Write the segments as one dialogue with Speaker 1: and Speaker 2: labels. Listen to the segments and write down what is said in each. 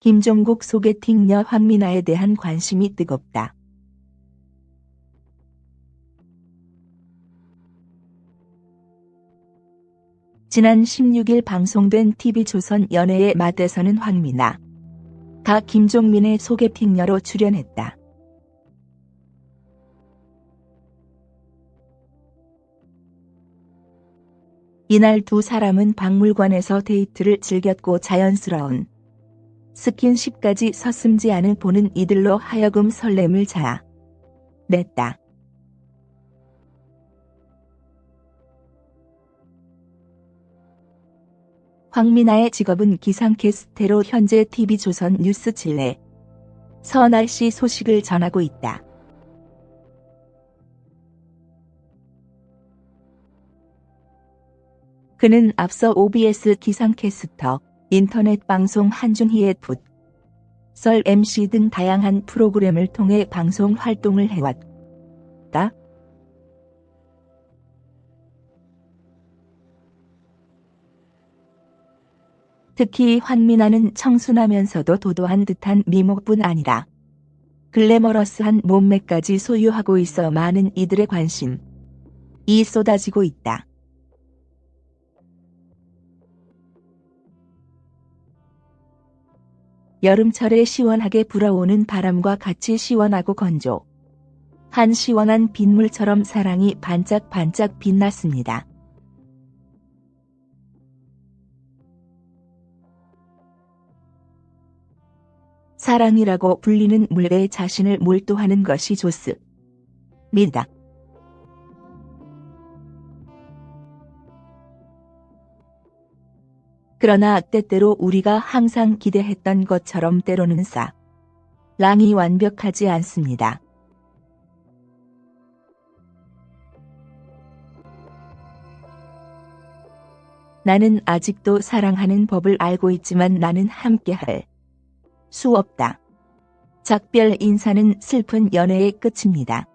Speaker 1: 김종국 소개팅녀 황미나에 대한 관심이 뜨겁다. 지난 16일 방송된 TV조선 연애의 맛에서는 황미나, 가 김종민의 소개팅녀로 출연했다. 이날 두 사람은 박물관에서 데이트를 즐겼고 자연스러운 스킨십까지 서슴지 않은 보는 이들로 하여금 설렘을 자아 냈다. 황미나의 직업은 기상캐스테로 현재 TV조선 뉴스 칠레 서날씨 소식을 전하고 있다. 그는 앞서 OBS 기상캐스터, 인터넷 방송 한준희의 풋, 썰 MC 등 다양한 프로그램을 통해 방송 활동을 해왔다. 특히 환미나는 청순하면서도 도도한 듯한 미모뿐 아니라 글래머러스한 몸매까지 소유하고 있어 많은 이들의 관심 이 쏟아지고 있다. 여름철에 시원하게 불어오는 바람과 같이 시원하고 건조. 한 시원한 빗물처럼 사랑이 반짝반짝 빛났습니다. 사랑이라고 불리는 물에 자신을 몰두하는 것이 좋습니다. 그러나 때때로 우리가 항상 기대했던 것처럼 때로는 사. 랑이 완벽하지 않습니다. 나는 아직도 사랑하는 법을 알고 있지만 나는 함께할 수 없다. 작별 인사는 슬픈 연애의 끝입니다.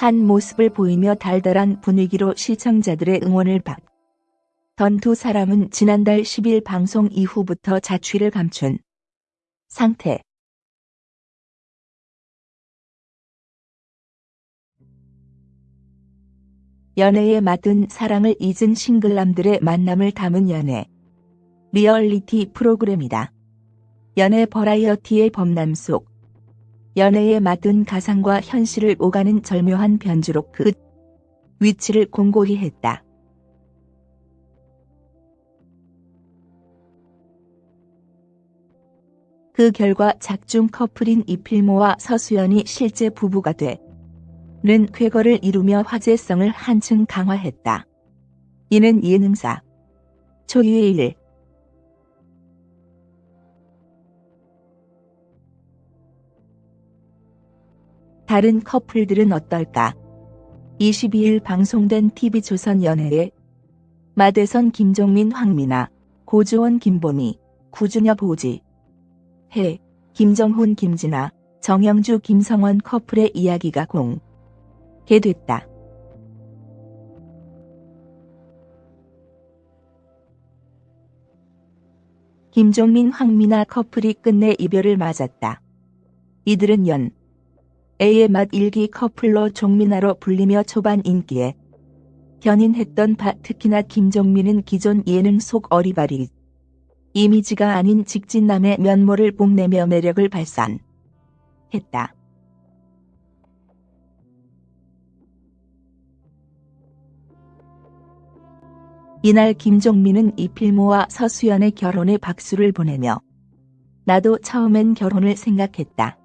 Speaker 1: 한 모습을 보이며 달달한 분위기로 시청자들의 응원을 받던 두 사람은 지난달 10일 방송 이후부터 자취를 감춘 상태. 연애에 맞은 사랑을 잊은 싱글남들의 만남을 담은 연애. 리얼리티 프로그램이다. 연애 버라이어티의 범람 속 연애에 맞은 가상과 현실을 오가는 절묘한 변주로 그 위치를 공고히 했다. 그 결과 작중 커플인 이필모와 서수연이 실제 부부가 돼는 쾌거를 이루며 화제성을 한층 강화했다. 이는 예능사 초유의 일 다른 커플들은 어떨까? 22일 방송된 TV조선 연애에 마대선 김종민 황미나, 고주원 김보미, 구준엽 보지, 해, 김정훈 김진아, 정영주 김성원 커플의 이야기가 공. 됐다. 김종민 황미나 커플이 끝내 이별을 맞았다. 이들은 연 A의 맛 일기 커플로 종민아로 불리며 초반 인기에 견인했던 바 특히나 김종민은 기존 예능 속 어리바리 이미지가 아닌 직진남의 면모를 뽐내며 매력을 발산했다. 이날 김종민은 이필모와 서수연의 결혼에 박수를 보내며 나도 처음엔 결혼을 생각했다.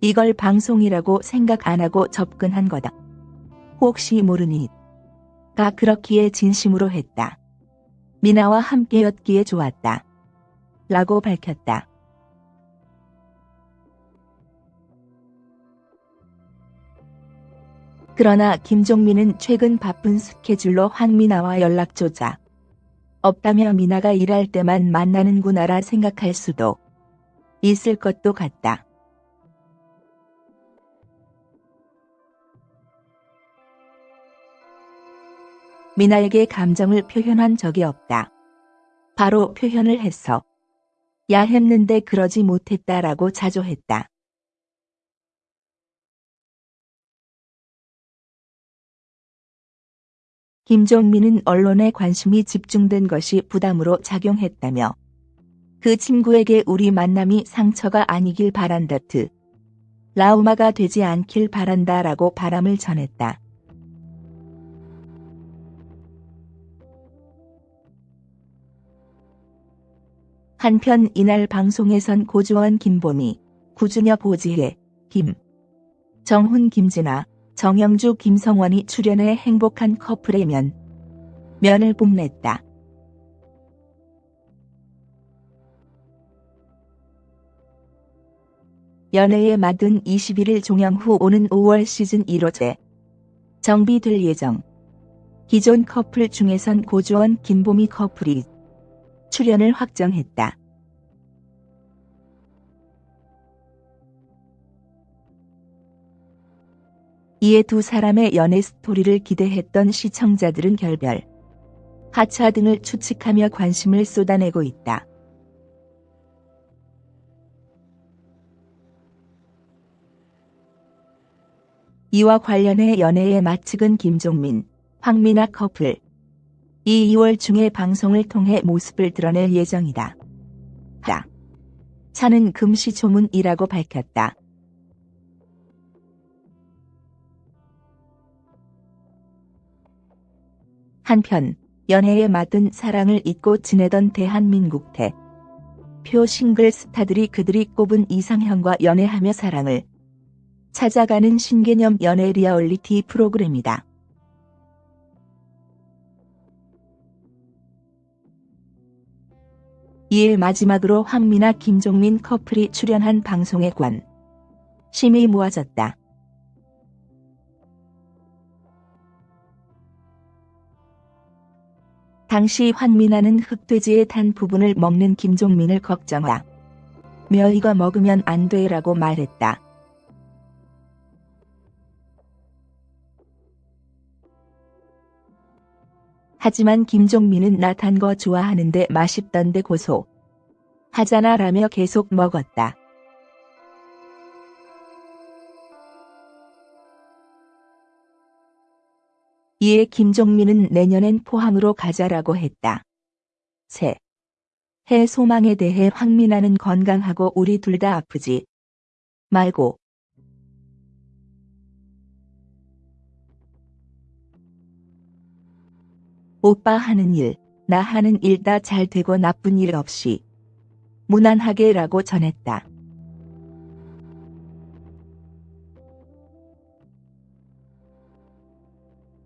Speaker 1: 이걸 방송이라고 생각 안 하고 접근한 거다. 혹시 모르니. 가 그렇기에 진심으로 했다. 미나와 함께였기에 좋았다. 라고 밝혔다. 그러나 김종민은 최근 바쁜 스케줄로 황미나와 연락조차 없다며 미나가 일할 때만 만나는구나라 생각할 수도 있을 것도 같다. 미나에게 감정을 표현한 적이 없다. 바로 표현을 했어. 야 했는데 그러지 못했다라고 자조했다. 김종민은 언론에 관심이 집중된 것이 부담으로 작용했다며 그 친구에게 우리 만남이 상처가 아니길 바란다트 라우마가 되지 않길 바란다라고 바람을 전했다. 한편 이날 방송에선 고주원 김보미, 구준엽 오지혜, 김, 정훈 김진아, 정영주 김성원이 출연해 행복한 커플의 면, 면을 뽐냈다. 연애의 맛은 21일 종영 후 오는 5월 시즌 1호제 정비될 예정. 기존 커플 중에선 고주원 김보미 커플이 출연을 확정했다. 이에 두 사람의 연애 스토리를 기대했던 시청자들은 결별, 하차 등을 추측하며 관심을 쏟아내고 있다. 이와 관련해 연애의 마측은 김종민, 황미나 커플, 이 2월 중에 방송을 통해 모습을 드러낼 예정이다. 다. 차는 금시초문이라고 밝혔다. 한편 연애에 맞은 사랑을 잊고 지내던 대한민국 대. 표 싱글 스타들이 그들이 꼽은 이상형과 연애하며 사랑을 찾아가는 신개념 연애 리얼리티 프로그램이다. 이에 마지막으로 황미나 김종민 커플이 출연한 방송에 관 심이 모아졌다. 당시 황미나는 흑돼지에 탄 부분을 먹는 김종민을 걱정하. 며 이거 먹으면 안 돼라고 말했다. 하지만 김종민은 나탄거 좋아하는데 맛있던데 고소. 하잖아 라며 계속 먹었다. 이에 김종민은 내년엔 포항으로 가자라고 했다. 새. 해 소망에 대해 황민아는 건강하고 우리 둘 다 아프지 말고 오빠 하는 일, 나 하는 일 다 잘 되고 나쁜 일 없이 무난하게 라고 전했다.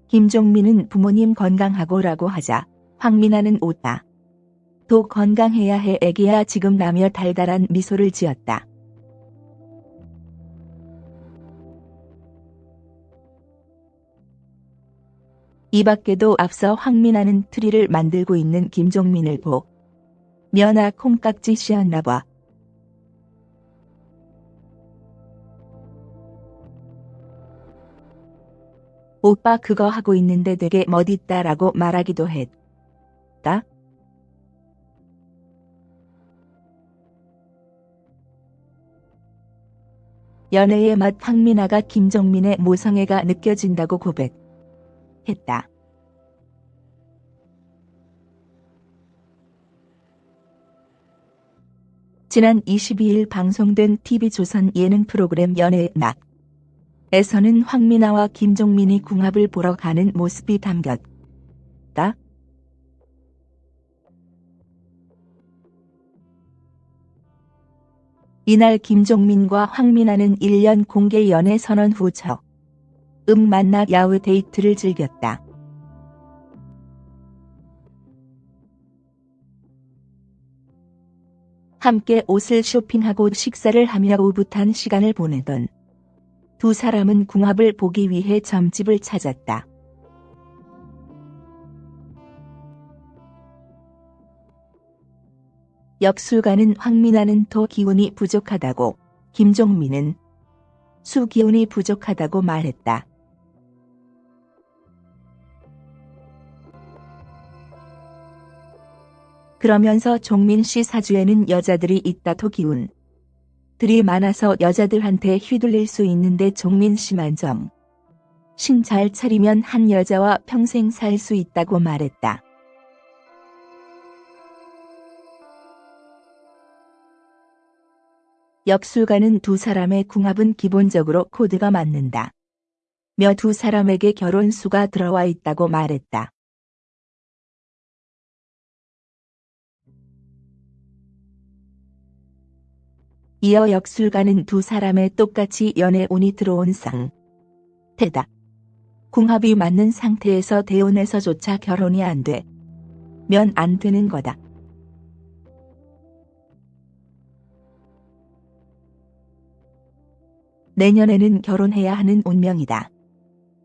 Speaker 1: 김종민은 부모님 건강하고 라고 하자 황민아는 웃다. 도 건강해야 해 애기야 지금 라며 달달한 미소를 지었다. 이 밖에도 앞서 황민아는 트리를 만들고 있는 김종민을 보 면아 콩깍지 씌었나 봐. 오빠 그거 하고 있는데 되게 멋있다라고 말하기도 했다. 연애의 맛 황민아가 김정민의 모성애가 느껴진다고 고백 했다. 지난 22일 방송된 TV조선 예능 프로그램 연애의 맛 에서는 황민아와 김종민이 궁합을 보러 가는 모습이 담겼다. 이날 김종민과 황민아는 1년 공개 연애 선언 후 저. 음 만나 야외 데이트를 즐겼다. 함께 옷을 쇼핑하고 식사를 하며 오붓한 시간을 보내던 두 사람은 궁합을 보기 위해 점집을 찾았다. 역술가는 황민아는 더 기운이 부족하다고, 김종민은 수 기운이 부족하다고 말했다. 그러면서 종민 씨 사주에는 여자들이 있다도 기운. 들이 많아서 여자들한테 휘둘릴 수 있는데 종민 씨만 좀. 신잘 차리면 한 여자와 평생 살 수 있다고 말했다. 역술가는 두 사람의 궁합은 기본적으로 코드가 맞는다. 며 두 사람에게 결혼수가 들어와 있다고 말했다. 이어 역술가는 두 사람의 똑같이 연애 운이 들어온 상. 태다. 궁합이 맞는 상태에서 대운에서조차 결혼이 안 돼. 면 안 되는 거다. 내년에는 결혼해야 하는 운명이다.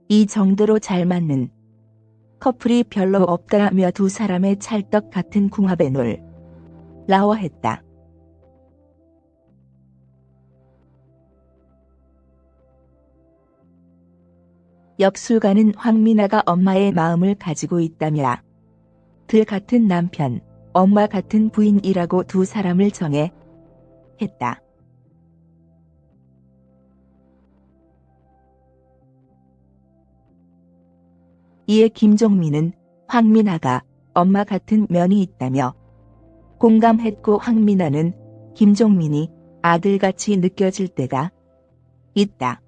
Speaker 1: 이 정도로 잘 맞는 커플이 별로 없다며 두 사람의 찰떡 같은 궁합에 놀 라워했다. 역술가는 황미나가 엄마의 마음을 가지고 있다며 들 같은 남편, 엄마 같은 부인이라고 두 사람을 정해 했다. 이에 김종민은 황미나가 엄마 같은 면이 있다며 공감했고 황미나는 김종민이 아들같이 느껴질 때가 있다.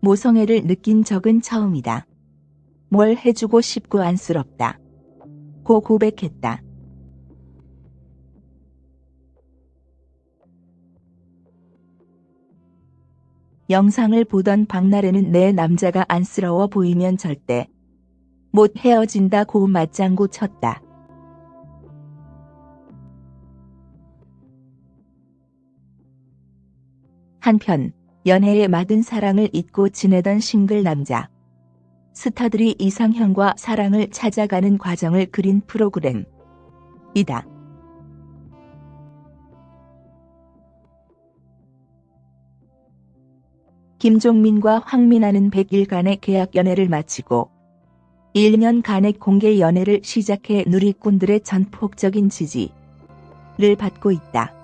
Speaker 1: 모성애를 느낀 적은 처음이다. 뭘 해주고 싶고 안쓰럽다. 고 고백했다. 영상을 보던 박나래는 내 남자가 안쓰러워 보이면 절대 못 헤어진다고 맞장구 쳤다. 한편 연애에 맞은 사랑을 잊고 지내던 싱글 남자. 스타들이 이상형과 사랑을 찾아가는 과정을 그린 프로그램. 이다. 김종민과 황민아는 100일간의 계약 연애를 마치고 1년간의 공개 연애를 시작해 누리꾼들의 전폭적인 지지를 받고 있다.